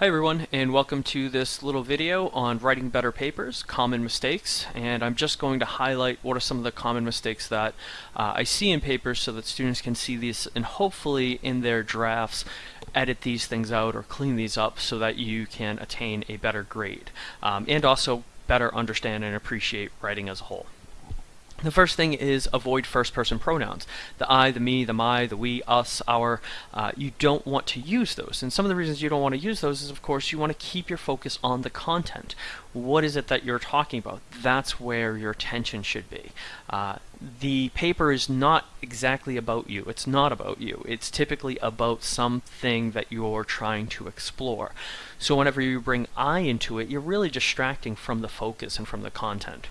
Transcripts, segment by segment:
Hi everyone and welcome to this little video on writing better papers, common mistakes, and I'm just going to highlight what are some of the common mistakes that uh, I see in papers so that students can see these and hopefully in their drafts edit these things out or clean these up so that you can attain a better grade um, and also better understand and appreciate writing as a whole. The first thing is avoid first person pronouns. The I, the me, the my, the we, us, our. Uh, you don't want to use those. And some of the reasons you don't want to use those is, of course, you want to keep your focus on the content. What is it that you're talking about? That's where your attention should be. Uh, the paper is not exactly about you. It's not about you. It's typically about something that you're trying to explore. So whenever you bring I into it, you're really distracting from the focus and from the content.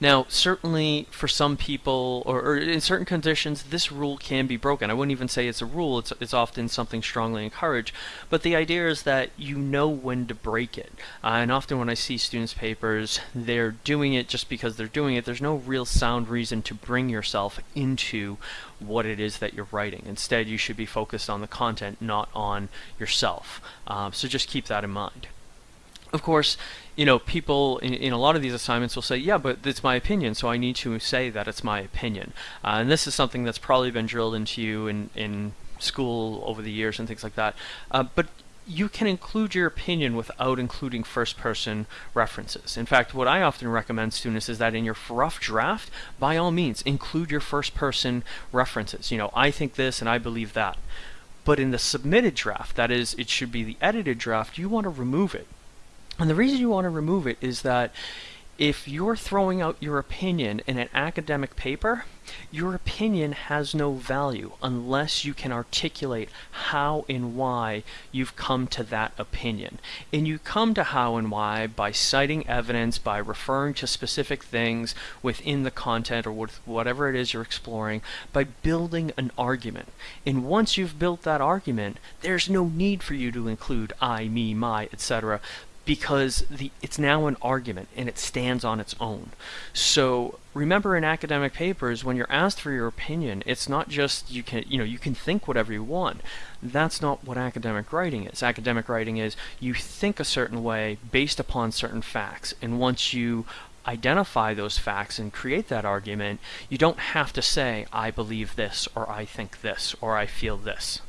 Now, certainly for some people, or, or, in certain conditions, this rule can be broken. I wouldn't even say it's a rule, it's, it's often something strongly encouraged, but the idea is that you know when to break it. Uh, and often when I see students' papers, they're doing it just because they're doing it. There's no real sound reason to bring yourself into what it is that you're writing. Instead, you should be focused on the content, not on yourself. Uh, so just keep that in mind. Of course, you know, people in, in, a lot of these assignments will say, yeah, but it's my opinion, so I need to say that it's my opinion. Uh, and this is something that's probably been drilled into you in, in school over the years and things like that. Uh, but you can include your opinion without including first person references. In fact, what I often recommend students is that in your rough draft, by all means, include your first person references. You know, I think this and I believe that. But in the submitted draft, that is, it should be the edited draft, you want to remove it and the reason you want to remove it is that if you're throwing out your opinion in an academic paper, your opinion has no value unless you can articulate how and why you've come to that opinion. And you come to how and why by citing evidence, by referring to specific things within the content or with whatever it is you're exploring, by building an argument. And once you've built that argument, there's no need for you to include I, me, my, etc because the it's now an argument and it stands on its own. So remember in academic papers when you're asked for your opinion, it's not just you can you know you can think whatever you want. That's not what academic writing is. Academic writing is you think a certain way based upon certain facts and once you identify those facts and create that argument, you don't have to say I believe this or I think this or I feel this.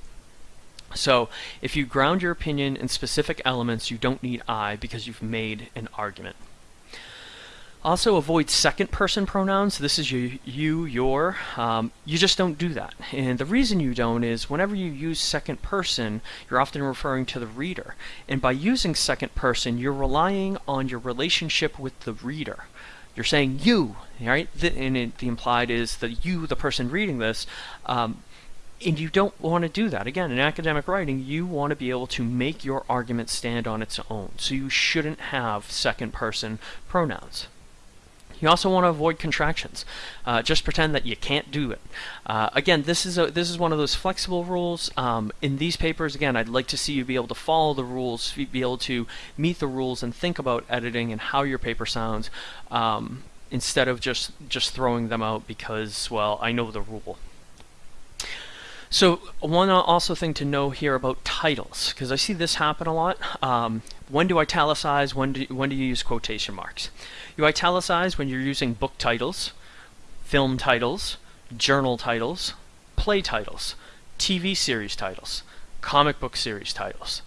So if you ground your opinion in specific elements, you don't need I because you've made an argument. Also avoid second person pronouns. This is you, you your. Um, you just don't do that. And the reason you don't is whenever you use second person, you're often referring to the reader. And by using second person, you're relying on your relationship with the reader. You're saying you, right? and it, the implied is that you, the person reading this, um, and you don't want to do that. Again, in academic writing, you want to be able to make your argument stand on its own. So you shouldn't have second person pronouns. You also want to avoid contractions. Uh, just pretend that you can't do it. Uh, again, this is a, this is one of those flexible rules. Um, in these papers, again, I'd like to see you be able to follow the rules, be able to meet the rules, and think about editing and how your paper sounds, um, instead of just just throwing them out because, well, I know the rule. So one also thing to know here about titles, because I see this happen a lot. Um, when do italicize? When do when do you use quotation marks? You italicize when you're using book titles, film titles, journal titles, play titles, TV series titles, comic book series titles.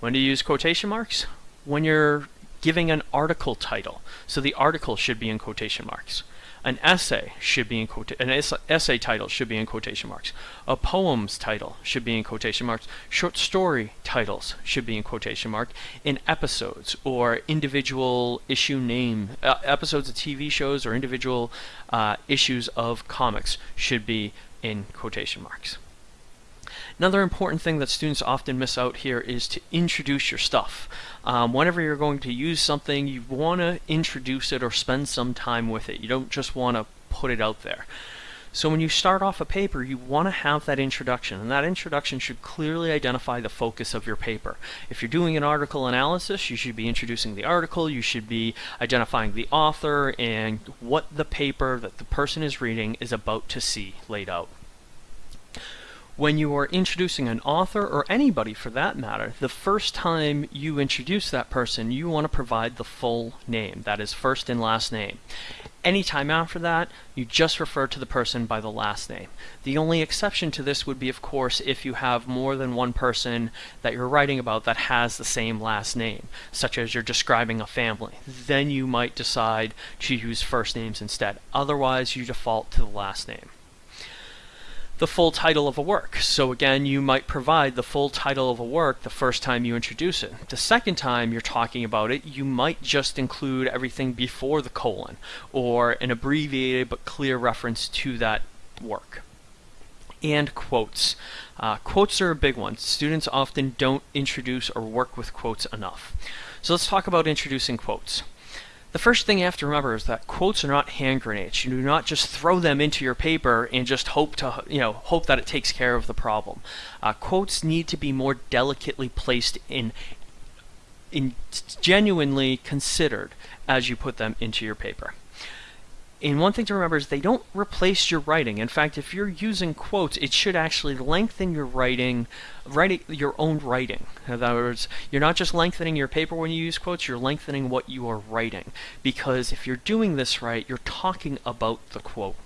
When do you use quotation marks? When you're giving an article title. So the article should be in quotation marks. An essay should be in quote an essay title should be in quotation marks. A poem's title should be in quotation marks. Short story titles should be in quotation mark. In episodes or individual issue name uh, episodes of TV shows or individual uh, issues of comics should be in quotation marks. Another important thing that students often miss out here is to introduce your stuff. Um, whenever you're going to use something, you want to introduce it or spend some time with it. You don't just want to put it out there. So when you start off a paper, you want to have that introduction, and that introduction should clearly identify the focus of your paper. If you're doing an article analysis, you should be introducing the article, you should be identifying the author and what the paper that the person is reading is about to see laid out. When you are introducing an author or anybody for that matter, the first time you introduce that person, you want to provide the full name, that is first and last name. Anytime after that, you just refer to the person by the last name. The only exception to this would be, of course, if you have more than one person that you're writing about that has the same last name, such as you're describing a family. Then you might decide to use first names instead. Otherwise, you default to the last name the full title of a work. So again, you might provide the full title of a work the first time you introduce it. The second time you're talking about it, you might just include everything before the colon or an abbreviated but clear reference to that work. And quotes. Uh, quotes are a big one. Students often don't introduce or work with quotes enough. So let's talk about introducing quotes. The first thing you have to remember is that quotes are not hand grenades. You do not just throw them into your paper and just hope to, you know, hope that it takes care of the problem. Uh, quotes need to be more delicately placed in, in genuinely considered as you put them into your paper. And one thing to remember is they don't replace your writing. In fact, if you're using quotes, it should actually lengthen your writing, writing your own writing. In other words, you're not just lengthening your paper when you use quotes, you're lengthening what you are writing. Because if you're doing this right, you're talking about the quote.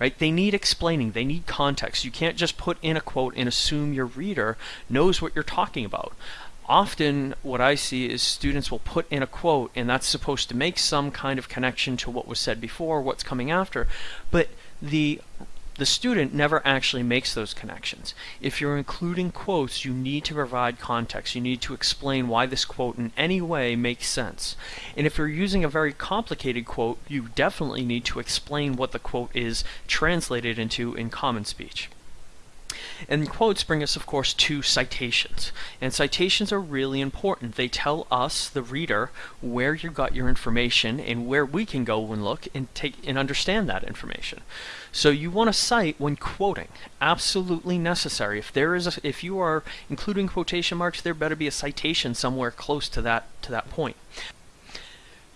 Right? They need explaining, they need context. You can't just put in a quote and assume your reader knows what you're talking about often what I see is students will put in a quote and that's supposed to make some kind of connection to what was said before, what's coming after, but the the student never actually makes those connections. If you're including quotes, you need to provide context. You need to explain why this quote in any way makes sense. And if you're using a very complicated quote, you definitely need to explain what the quote is translated into in common speech. And quotes bring us, of course, to citations. And citations are really important. They tell us, the reader, where you got your information and where we can go and look and take and understand that information. So you want to cite when quoting. Absolutely necessary. If there is a, if you are including quotation marks, there better be a citation somewhere close to that to that point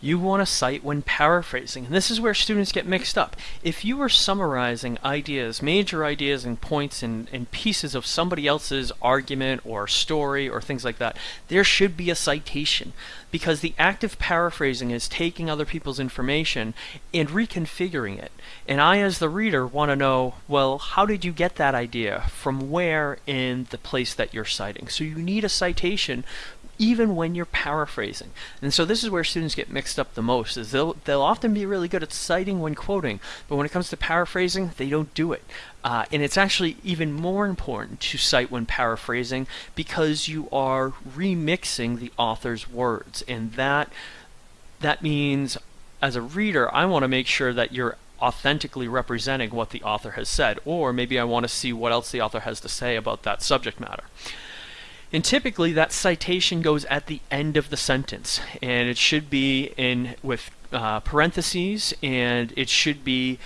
you want to cite when paraphrasing. And this is where students get mixed up. If you are summarizing ideas, major ideas and points and, and pieces of somebody else's argument or story or things like that, there should be a citation. Because the act of paraphrasing is taking other people's information and reconfiguring it. And I, as the reader, want to know, well, how did you get that idea? From where in the place that you're citing? So you need a citation even when you're paraphrasing. And so this is where students get mixed up the most, is they'll, they'll often be really good at citing when quoting, but when it comes to paraphrasing, they don't do it. Uh, and it's actually even more important to cite when paraphrasing because you are remixing the author's words. And that, that means, as a reader, I want to make sure that you're authentically representing what the author has said, or maybe I want to see what else the author has to say about that subject matter. And typically that citation goes at the end of the sentence and it should be in with uh, parentheses and it should be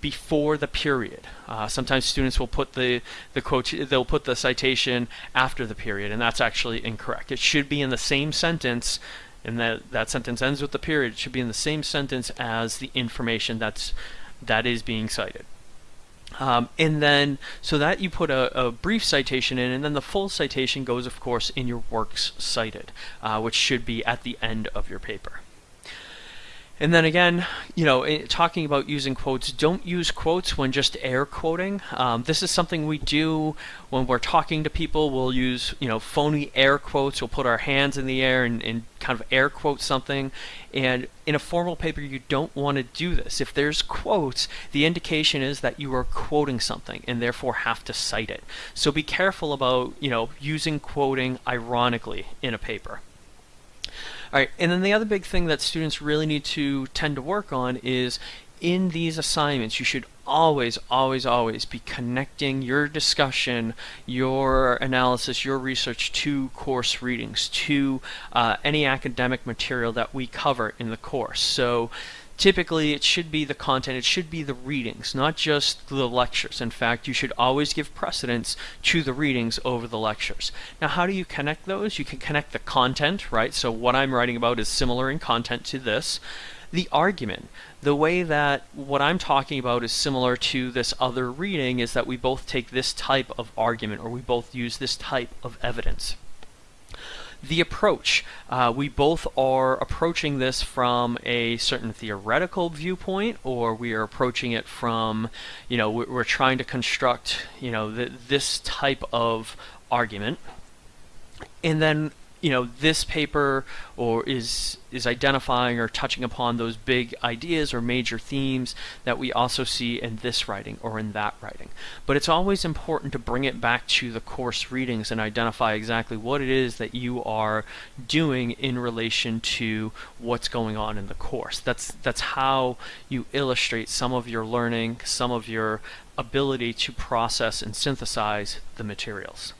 before the period. Uh, sometimes students will put the the quote they'll put the citation after the period and that's actually incorrect. It should be in the same sentence and that that sentence ends with the period. It should be in the same sentence as the information that's that is being cited. Um, and then, so that you put a, a, brief citation in, and then the full citation goes, of course, in your works cited, uh, which should be at the end of your paper. And then again, you know, eh, talking about using quotes, don't use quotes when just air quoting. Um, this is something we do when we're talking to people. We'll use, you know, phony air quotes. We'll put our hands in the air and, and kind of air quote something. And in a formal paper, you don't want to do this. If there's quotes, the indication is that you are quoting something and therefore have to cite it. So be careful about, you know, using quoting ironically in a paper. All right, and then the other big thing that students really need to tend to work on is in these assignments, you should always, always, always be connecting your discussion, your analysis, your research to course readings, to uh, any academic material that we cover in the course. So typically it should be the content, it should be the readings, not just the lectures. In fact, you should always give precedence to the readings over the lectures. Now, how do you connect those? You can connect the content, right? So what I'm writing about is similar in content to this. the argument. The way that what I'm talking about is similar to this other reading is that we both take this type of argument or we both use this type of evidence. The approach. Uh, we both are approaching this from a certain theoretical viewpoint, or we are approaching it from, you know, we're, trying to construct, you know, th this type of argument. And then you know this paper or is is identifying or touching upon those big ideas or major themes that we also see in this writing or in that writing. But it's always important to bring it back to the course readings and identify exactly what it is that you are doing in relation to what's going on in the course. That's that's how you illustrate some of your learning some of your ability to process and synthesize the materials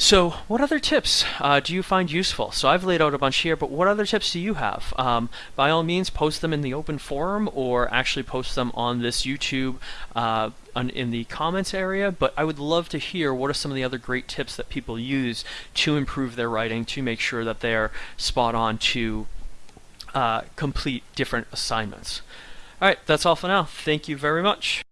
so what other tips uh, do you find useful? So I've laid out a bunch here, but what other tips do you have? Um, by all means, post them in the open forum or actually post them on this YouTube uh, in the comments area, but I would love to hear what are some of the other great tips that people use to improve their writing, to make sure that they're spot on to uh, complete different assignments. All right, that's all for now. Thank you very much.